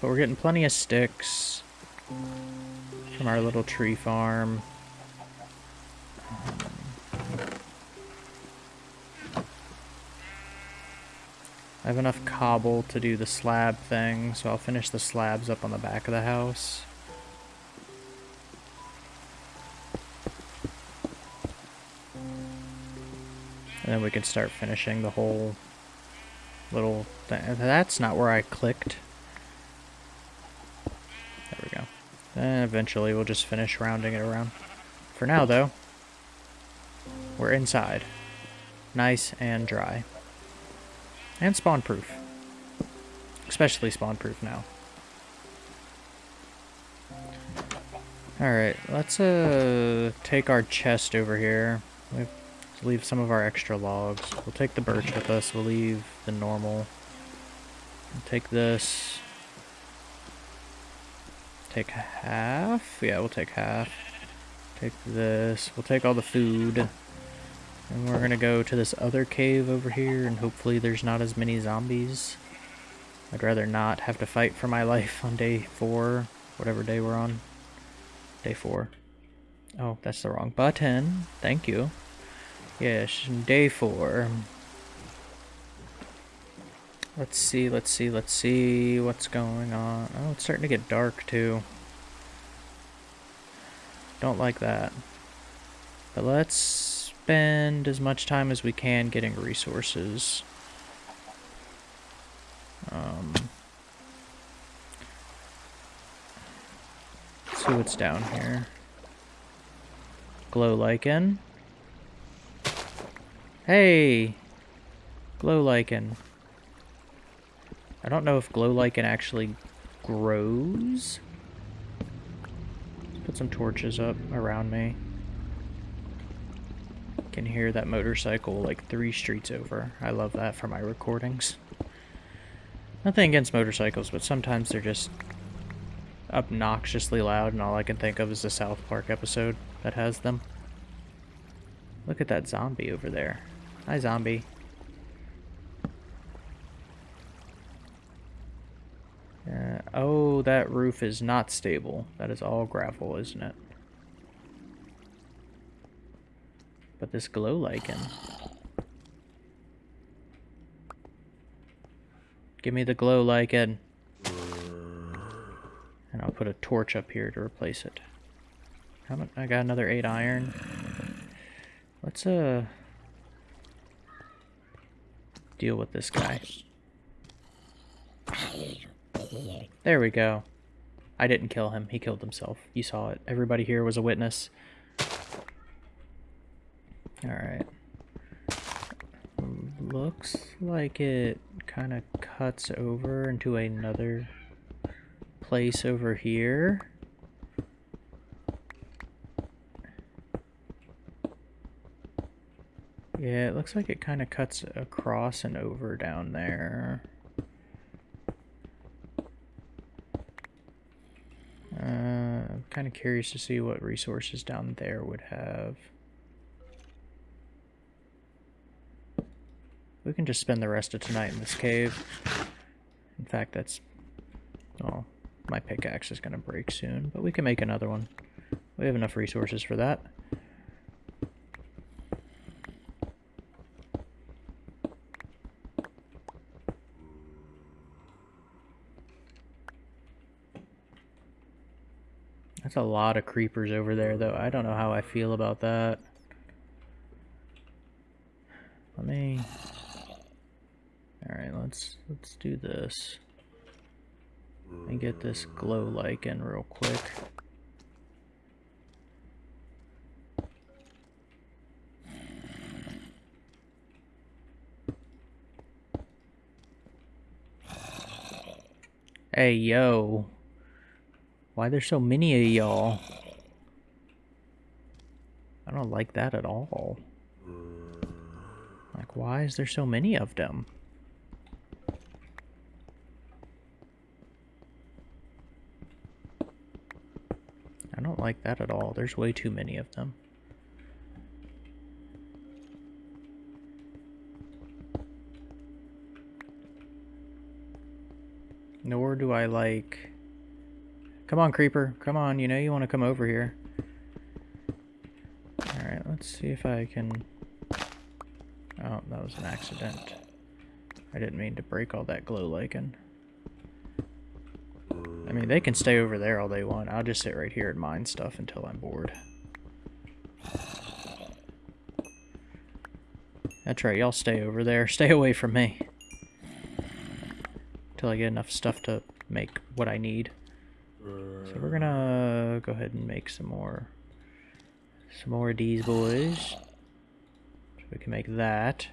But we're getting plenty of sticks from our little tree farm. I have enough cobble to do the slab thing, so I'll finish the slabs up on the back of the house. And then we can start finishing the whole little thing. That's not where I clicked. There we go. And eventually we'll just finish rounding it around. For now, though, we're inside. Nice and dry. And spawn-proof. Especially spawn-proof now. Alright, let's uh take our chest over here. We'll leave some of our extra logs. We'll take the birch with us. We'll leave the normal. We'll take this. Take half? Yeah, we'll take half. Take this. We'll take all the food. And we're gonna go to this other cave over here, and hopefully there's not as many zombies. I'd rather not have to fight for my life on day four, whatever day we're on. Day four. Oh, that's the wrong button. Thank you. Yes, day four. Let's see, let's see, let's see what's going on. Oh, it's starting to get dark too. Don't like that. But let's spend as much time as we can getting resources. Um, see what's down here. Glow lichen. Hey! Glow lichen. I don't know if glow lichen actually grows. Let's put some torches up around me. Can hear that motorcycle like three streets over. I love that for my recordings. Nothing against motorcycles, but sometimes they're just obnoxiously loud and all I can think of is the South Park episode that has them. Look at that zombie over there. Hi, zombie. Uh, oh, that roof is not stable. That is all gravel, isn't it? But this glow lichen. Give me the glow lichen. And I'll put a torch up here to replace it. How much? I got another 8 iron. Let's, uh... Deal with this guy. There we go. I didn't kill him. He killed himself. You saw it. Everybody here was a witness. Alright. Looks like it kind of cuts over into another place over here. Yeah, it looks like it kind of cuts across and over down there. Uh, kind of curious to see what resources down there would have. We can just spend the rest of tonight in this cave. In fact, that's... Oh, my pickaxe is going to break soon, but we can make another one. We have enough resources for that. That's a lot of creepers over there, though. I don't know how I feel about that. Let me... Alright, let's let's do this. And get this glow lichen real quick. Hey, yo. Why there's so many of y'all? I don't like that at all. Like, why is there so many of them? I don't like that at all. There's way too many of them. Nor do I like Come on, creeper. Come on, you know you want to come over here. Alright, let's see if I can... Oh, that was an accident. I didn't mean to break all that glow lichen. I mean, they can stay over there all they want. I'll just sit right here and mine stuff until I'm bored. That's right, y'all stay over there. Stay away from me. Until I get enough stuff to make what I need. So we're gonna go ahead and make some more some more of these boys. So we can make that.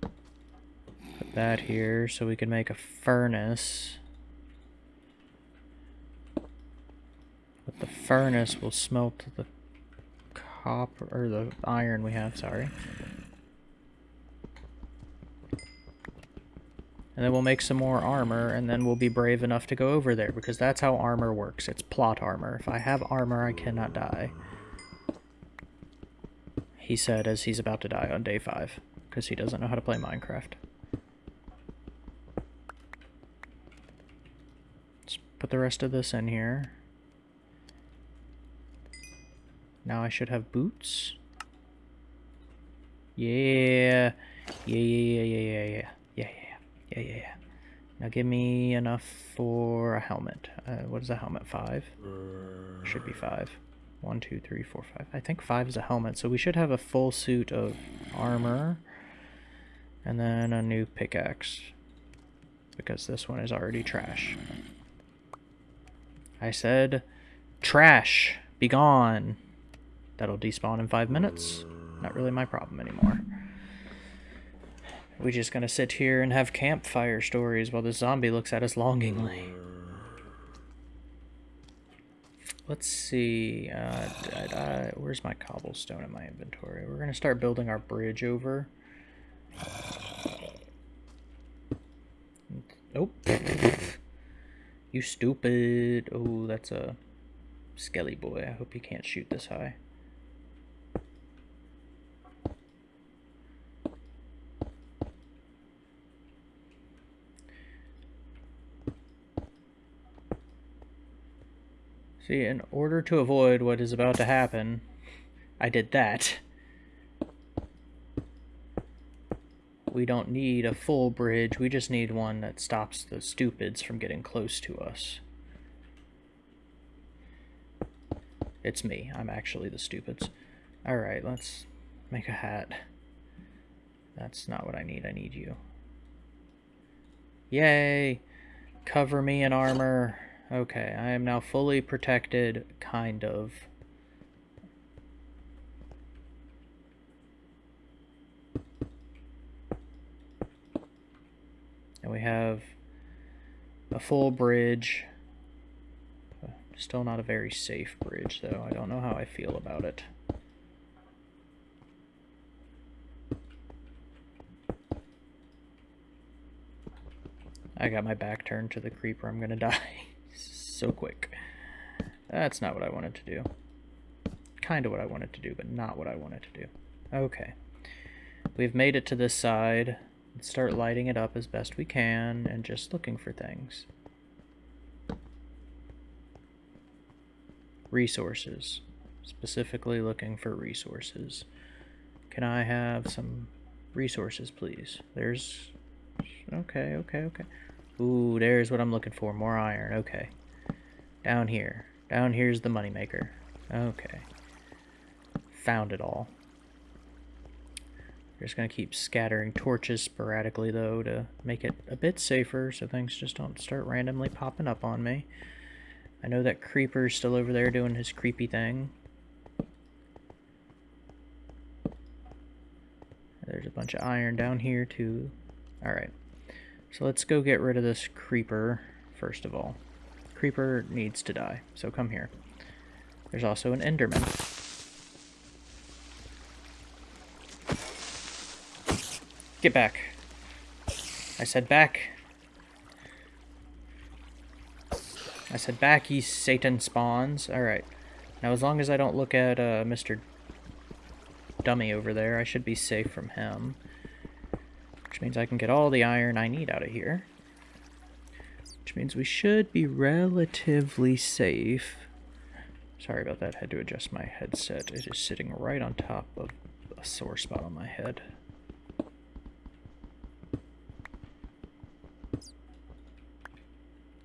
Put that here so we can make a furnace. The furnace will smelt the copper or the iron we have, sorry. And then we'll make some more armor, and then we'll be brave enough to go over there, because that's how armor works. It's plot armor. If I have armor, I cannot die. He said as he's about to die on day 5, because he doesn't know how to play Minecraft. Let's put the rest of this in here. Now I should have boots. Yeah. Yeah, yeah, yeah, yeah, yeah, yeah. Yeah, yeah. Yeah, yeah, yeah. Now give me enough for a helmet. Uh, what is a helmet? Five? Should be five. One, two, three, four, five. I think five is a helmet, so we should have a full suit of armor. And then a new pickaxe. Because this one is already trash. I said, trash! Be gone! That'll despawn in five minutes. Not really my problem anymore. We're just gonna sit here and have campfire stories while the zombie looks at us longingly. Let's see. Uh, where's my cobblestone in my inventory? We're gonna start building our bridge over. Oh, you stupid. Oh, that's a skelly boy. I hope he can't shoot this high. See, in order to avoid what is about to happen, I did that. We don't need a full bridge, we just need one that stops the stupids from getting close to us. It's me, I'm actually the stupids. Alright, let's make a hat. That's not what I need, I need you. Yay! Cover me in armor. Okay, I am now fully protected, kind of. And we have a full bridge. Still not a very safe bridge, though. I don't know how I feel about it. I got my back turned to the creeper. I'm gonna die so quick. That's not what I wanted to do. Kind of what I wanted to do, but not what I wanted to do. Okay. We've made it to this side. Let's start lighting it up as best we can and just looking for things. Resources. Specifically looking for resources. Can I have some resources, please? There's... Okay, okay, okay. Ooh, there's what I'm looking for. More iron. Okay. Down here. Down here's the moneymaker. Okay. Found it all. We're just going to keep scattering torches sporadically, though, to make it a bit safer so things just don't start randomly popping up on me. I know that Creeper's still over there doing his creepy thing. There's a bunch of iron down here, too. Alright. So let's go get rid of this Creeper, first of all. Creeper needs to die, so come here. There's also an Enderman. Get back. I said back. I said back, ye Satan spawns. Alright. Now, as long as I don't look at uh, Mr. Dummy over there, I should be safe from him. Which means I can get all the iron I need out of here. Which means we should be relatively safe. Sorry about that, I had to adjust my headset. It is sitting right on top of a sore spot on my head.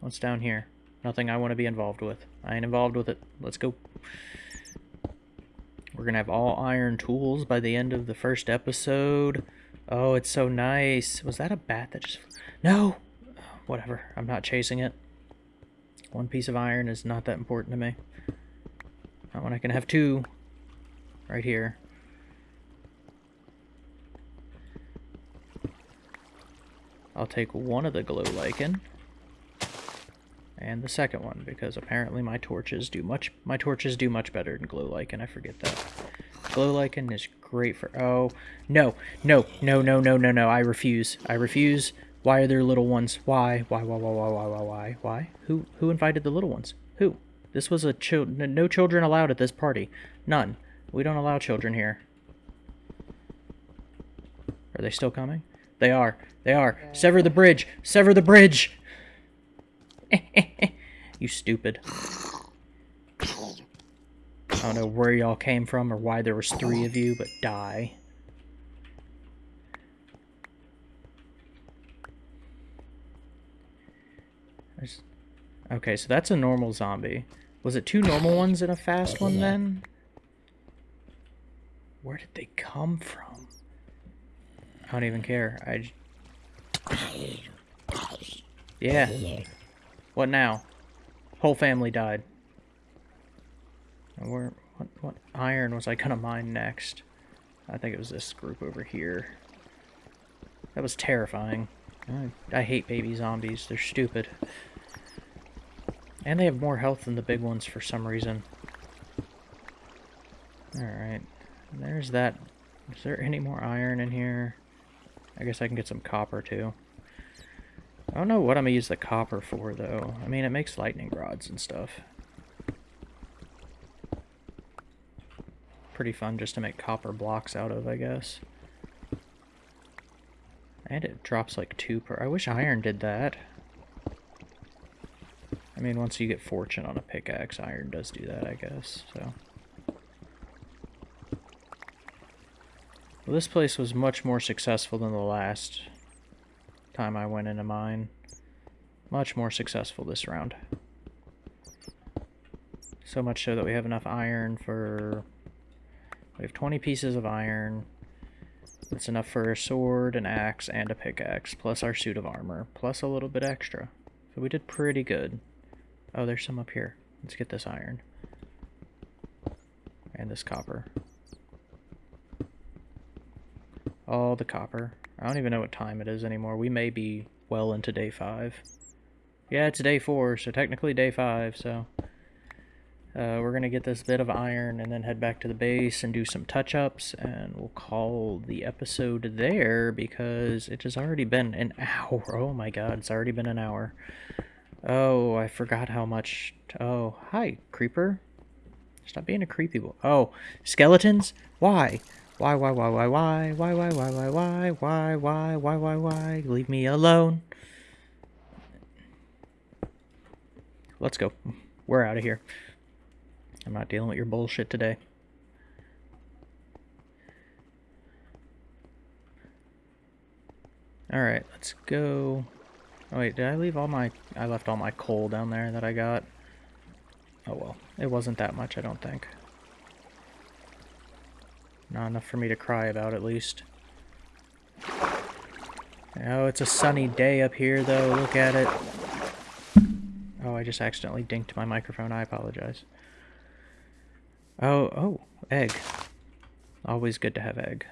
What's down here? Nothing I want to be involved with. I ain't involved with it. Let's go. We're going to have all iron tools by the end of the first episode. Oh, it's so nice. Was that a bat that just... No! Whatever. I'm not chasing it. One piece of iron is not that important to me. Not when I can have two right here. I'll take one of the glow lichen and the second one because apparently my torches do much my torches do much better than glow lichen. I forget that. Glow lichen is great for oh no no no no no no no I refuse I refuse why are there little ones? Why? Why, why, why, why, why, why, why? Why? Who, who invited the little ones? Who? This was a child. no children allowed at this party. None. We don't allow children here. Are they still coming? They are. They are. Sever the bridge. Sever the bridge. you stupid. I don't know where y'all came from or why there was three of you, but die. Okay, so that's a normal zombie. Was it two normal ones and a fast one then? Where did they come from? I don't even care. I. Yeah. What now? Whole family died. Where? What? What iron was I gonna mine next? I think it was this group over here. That was terrifying. I, I hate baby zombies. They're stupid. And they have more health than the big ones for some reason. Alright. There's that. Is there any more iron in here? I guess I can get some copper too. I don't know what I'm going to use the copper for though. I mean, it makes lightning rods and stuff. Pretty fun just to make copper blocks out of, I guess. And it drops like two per... I wish iron did that. I mean, once you get fortune on a pickaxe, iron does do that, I guess, so... Well, this place was much more successful than the last time I went into mine. Much more successful this round. So much so that we have enough iron for... We have 20 pieces of iron. That's enough for a sword, an axe, and a pickaxe, plus our suit of armor, plus a little bit extra. So we did pretty good. Oh, there's some up here. Let's get this iron. And this copper. All the copper. I don't even know what time it is anymore. We may be well into day five. Yeah, it's day four, so technically day five, so... Uh, we're going to get this bit of iron and then head back to the base and do some touch-ups, and we'll call the episode there because it has already been an hour. Oh my god, it's already been an hour. Oh, I forgot how much... Oh, hi, creeper. Stop being a creepy boy. Oh, skeletons? Why? Why, why, why, why, why, why, why, why, why, why, why, why, why, why, why, leave me alone. Let's go. We're out of here. I'm not dealing with your bullshit today. Alright, let's go. Oh wait, did I leave all my... I left all my coal down there that I got. Oh well, it wasn't that much, I don't think. Not enough for me to cry about, at least. Oh, it's a sunny day up here, though. Look at it. Oh, I just accidentally dinked my microphone. I apologize. Oh, oh, egg. Always good to have egg.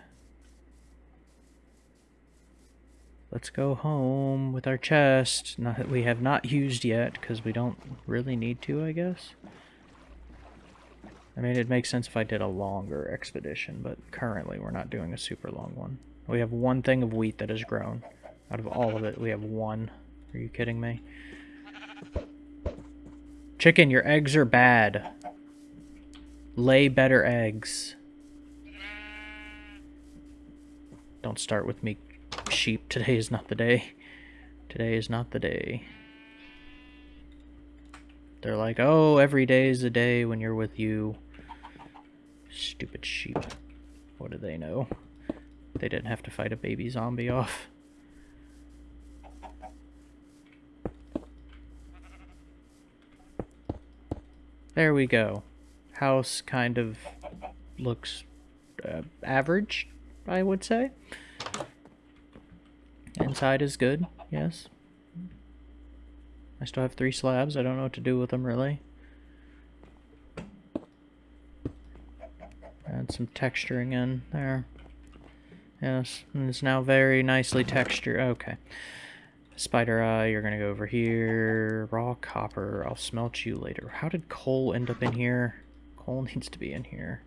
Let's go home with our chest. Not that we have not used yet, because we don't really need to, I guess. I mean, it makes sense if I did a longer expedition, but currently we're not doing a super long one. We have one thing of wheat that has grown. Out of all of it, we have one. Are you kidding me? Chicken, your eggs are bad. Lay better eggs. Don't start with me, sheep. Today is not the day. Today is not the day. They're like, oh, every day is a day when you're with you. Stupid sheep. What do they know? They didn't have to fight a baby zombie off. There we go. House kind of looks uh, average, I would say. Inside is good, yes. I still have three slabs. I don't know what to do with them, really. Add some texturing in there. Yes, and it's now very nicely textured. Okay. Spider Eye, you're gonna go over here. Raw copper, I'll smelt you later. How did coal end up in here? Coal needs to be in here.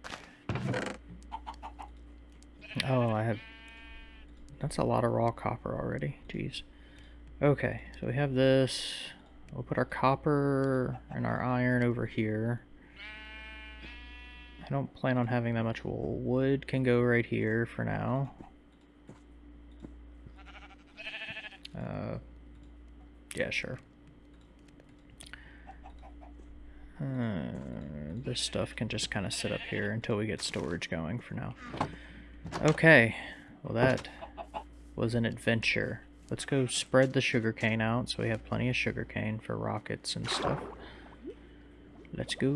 Oh, I have... That's a lot of raw copper already. Jeez. Okay, so we have this. We'll put our copper and our iron over here. I don't plan on having that much wool. Wood can go right here for now. Uh, yeah, sure. Uh, this stuff can just kind of sit up here until we get storage going for now. Okay, well that was an adventure. Let's go spread the sugarcane out so we have plenty of sugarcane for rockets and stuff. Let's go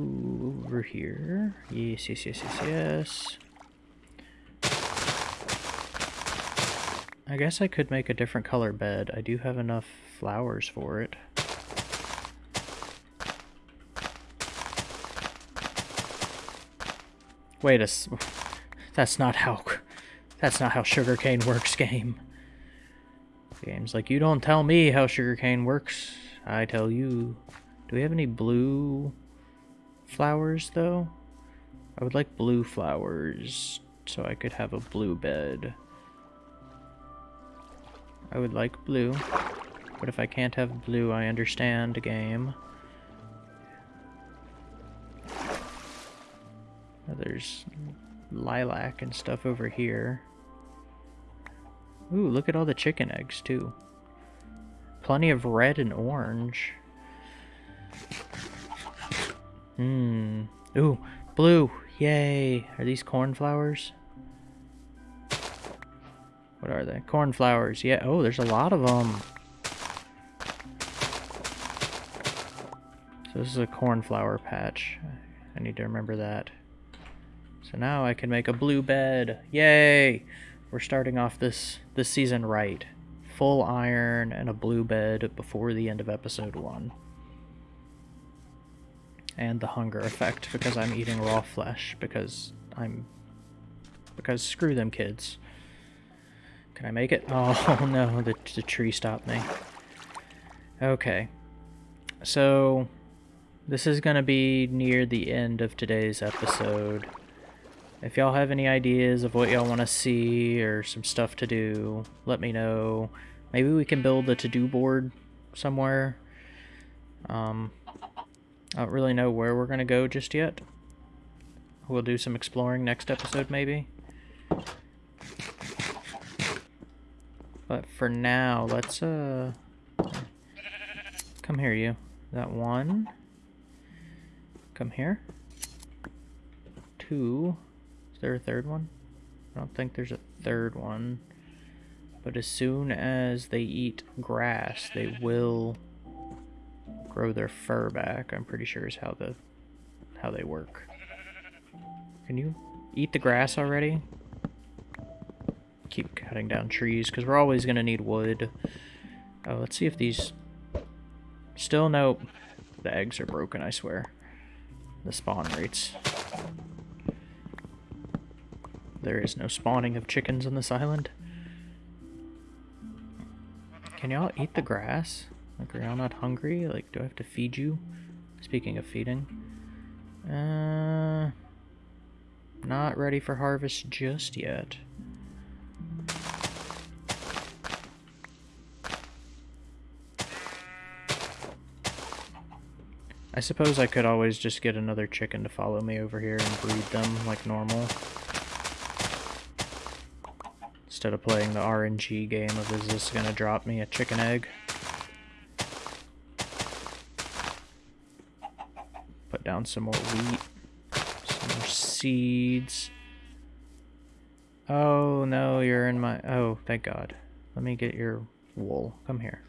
over here. Yes, yes, yes, yes, yes. I guess I could make a different color bed. I do have enough flowers for it. Wait a... That's not how... That's not how sugarcane works, game. Game's like, you don't tell me how sugarcane works. I tell you Do we have any blue flowers, though? I would like blue flowers so I could have a blue bed. I would like blue, but if I can't have blue, I understand, game. There's lilac and stuff over here. Ooh, look at all the chicken eggs, too. Plenty of red and orange. Hmm. Ooh, blue. Yay. Are these cornflowers? What are they? Cornflowers. Yeah. Oh, there's a lot of them. So this is a cornflower patch. I need to remember that. So now I can make a blue bed. Yay! We're starting off this this season right. Full iron and a blue bed before the end of episode 1. And the hunger effect because I'm eating raw flesh because I'm because screw them kids. Can I make it? Oh no, the, the tree stopped me. Okay. So this is going to be near the end of today's episode. If y'all have any ideas of what y'all want to see or some stuff to do, let me know. Maybe we can build a to-do board somewhere. Um, I don't really know where we're going to go just yet. We'll do some exploring next episode, maybe. But for now, let's, uh... Come here, you. That one. Come here. Two there a third one? I don't think there's a third one. But as soon as they eat grass, they will grow their fur back. I'm pretty sure is how the how they work. Can you eat the grass already? Keep cutting down trees because we're always going to need wood. Oh, let's see if these... Still, no. The eggs are broken, I swear. The spawn rates. There is no spawning of chickens on this island. Can y'all eat the grass? Like, are y'all not hungry? Like, do I have to feed you? Speaking of feeding. Uh, not ready for harvest just yet. I suppose I could always just get another chicken to follow me over here and breed them like normal. Instead of playing the RNG game of is this to drop me a chicken egg? Put down some more wheat, some more seeds. Oh no, you're in my... Oh, thank God. Let me get your wool. Come here.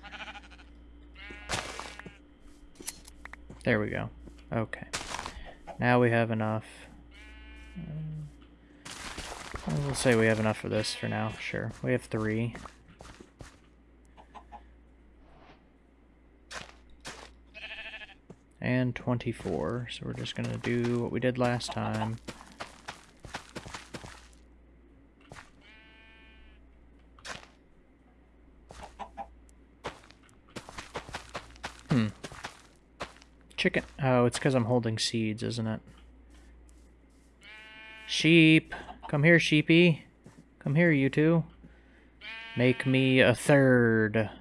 There we go. Okay. Now we have enough. We'll say we have enough for this for now, sure. We have three. And 24, so we're just gonna do what we did last time. Hmm. Chicken. Oh, it's because I'm holding seeds, isn't it? Sheep. Come here, sheepy. Come here, you two. Make me a third.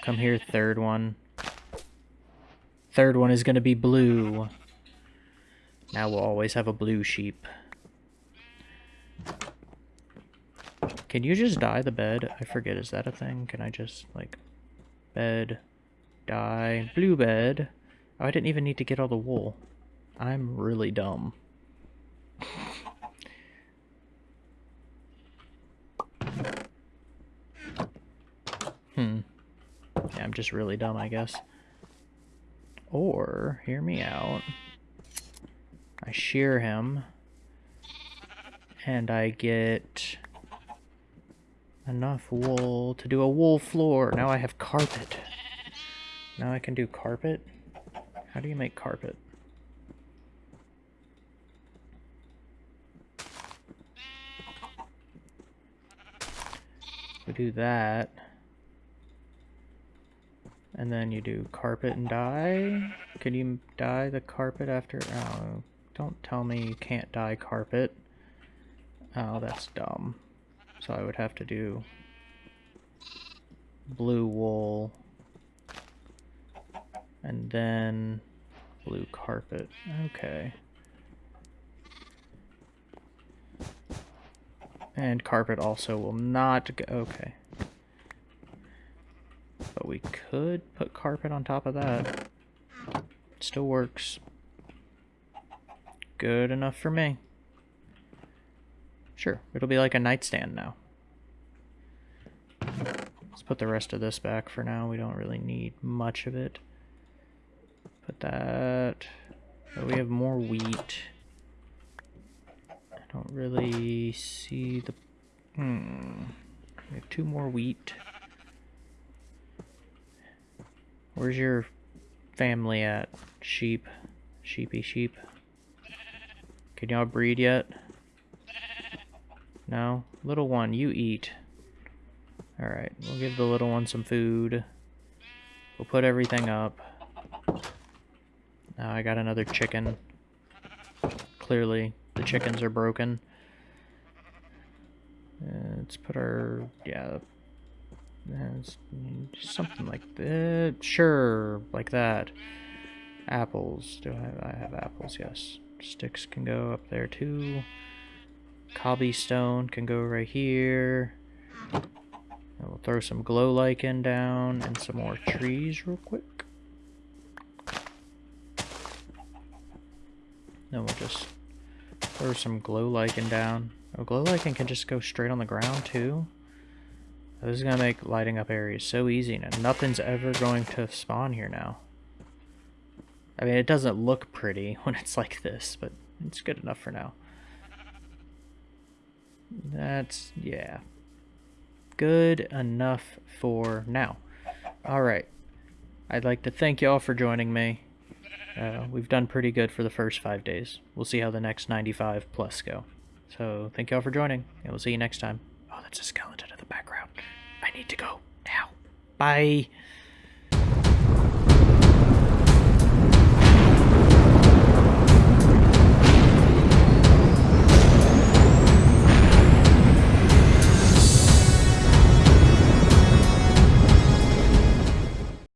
Come here, third one. Third one is going to be blue. Now we'll always have a blue sheep. Can you just dye the bed? I forget, is that a thing? Can I just, like, bed, dye, blue bed? Oh, I didn't even need to get all the wool. I'm really dumb. Hmm. Yeah, I'm just really dumb, I guess. Or, hear me out. I shear him. And I get enough wool to do a wool floor. Now I have carpet. Now I can do carpet. How do you make carpet? We do that. And then you do carpet and dye. Can you dye the carpet after? Oh, don't tell me you can't dye carpet. Oh, that's dumb. So I would have to do blue wool and then blue carpet. Okay. And carpet also will not go. Okay. But we could put carpet on top of that. still works. Good enough for me. Sure, it'll be like a nightstand now. Let's put the rest of this back for now. We don't really need much of it. That... We have more wheat. I don't really see the... Hmm. We have two more wheat. Where's your family at? Sheep. Sheepy sheep. Can y'all breed yet? No? Little one, you eat. Alright, we'll give the little one some food. We'll put everything up. Now I got another chicken. Clearly, the chickens are broken. Uh, let's put our... yeah... something like that. Sure, like that. Apples. Do I have, I have apples? Yes. Sticks can go up there too. Cobblestone can go right here. And we'll throw some glow lichen down and some more trees real quick. Then we'll just throw some glow lichen down. Oh, glow lichen can just go straight on the ground too. This is gonna make lighting up areas so easy now. nothing's ever going to spawn here now. I mean, it doesn't look pretty when it's like this, but it's good enough for now. That's, yeah. Good enough for now. Alright. I'd like to thank you all for joining me. Uh, we've done pretty good for the first five days. We'll see how the next 95 plus go. So thank you all for joining, and we'll see you next time. Oh, that's a skeleton in the background. I need to go now. Bye.